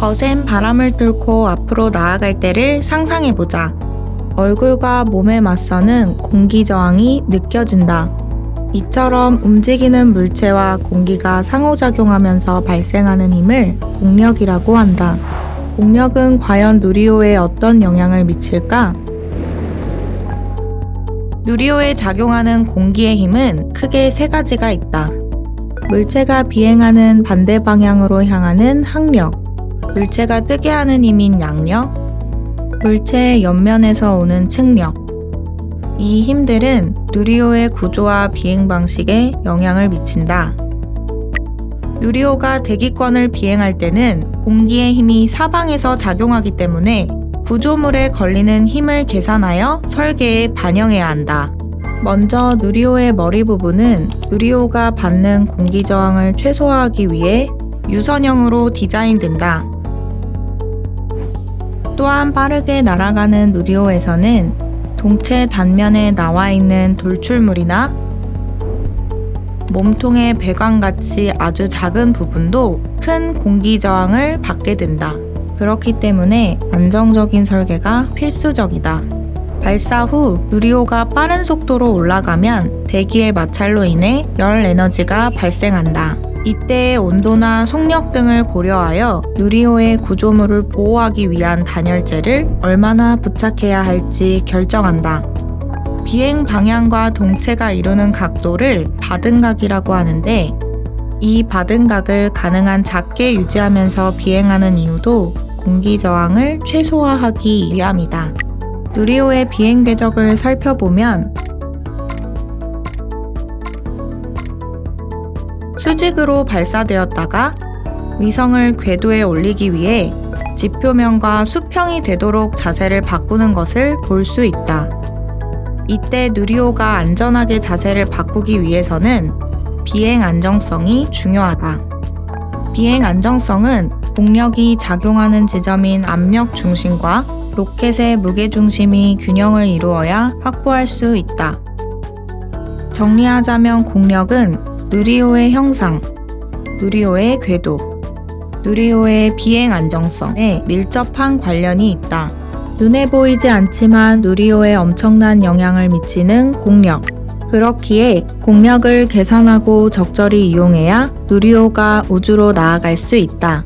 거센 바람을 뚫고 앞으로 나아갈 때를 상상해보자. 얼굴과 몸에 맞서는 공기 저항이 느껴진다. 이처럼 움직이는 물체와 공기가 상호작용하면서 발생하는 힘을 공력이라고 한다. 공력은 과연 누리호에 어떤 영향을 미칠까? 누리호에 작용하는 공기의 힘은 크게 세 가지가 있다. 물체가 비행하는 반대 방향으로 향하는 항력, 물체가 뜨게 하는 힘인 양력, 물체의 옆면에서 오는 측력. 이 힘들은 누리호의 구조와 비행 방식에 영향을 미친다. 누리호가 대기권을 비행할 때는 공기의 힘이 사방에서 작용하기 때문에 구조물에 걸리는 힘을 계산하여 설계에 반영해야 한다. 먼저 누리호의 머리 부분은 누리호가 받는 공기 저항을 최소화하기 위해 유선형으로 디자인된다. 또한 빠르게 날아가는 누리호에서는 동체 단면에 나와 있는 돌출물이나 몸통의 배관같이 아주 작은 부분도 큰 공기 저항을 받게 된다. 그렇기 때문에 안정적인 설계가 필수적이다. 발사 후 누리호가 빠른 속도로 올라가면 대기의 마찰로 인해 열 에너지가 발생한다. 이때의 온도나 속력 등을 고려하여 누리호의 구조물을 보호하기 위한 단열재를 얼마나 부착해야 할지 결정한다. 비행 방향과 동체가 이루는 각도를 받은각이라고 하는데 이 받은각을 가능한 작게 유지하면서 비행하는 이유도 공기 저항을 최소화하기 위함이다. 누리호의 비행 궤적을 살펴보면 수직으로 발사되었다가 위성을 궤도에 올리기 위해 지표면과 수평이 되도록 자세를 바꾸는 것을 볼 수 있다. 이때 누리호가 안전하게 자세를 바꾸기 위해서는 비행 안정성이 중요하다. 비행 안정성은 동력이 작용하는 지점인 압력 중심과 로켓의 무게 중심이 균형을 이루어야 확보할 수 있다. 정리하자면 공력은 누리호의 형상, 누리호의 궤도, 누리호의 비행 안정성에 밀접한 관련이 있다. 눈에 보이지 않지만 누리호에 엄청난 영향을 미치는 공력. 그렇기에 공력을 계산하고 적절히 이용해야 누리호가 우주로 나아갈 수 있다.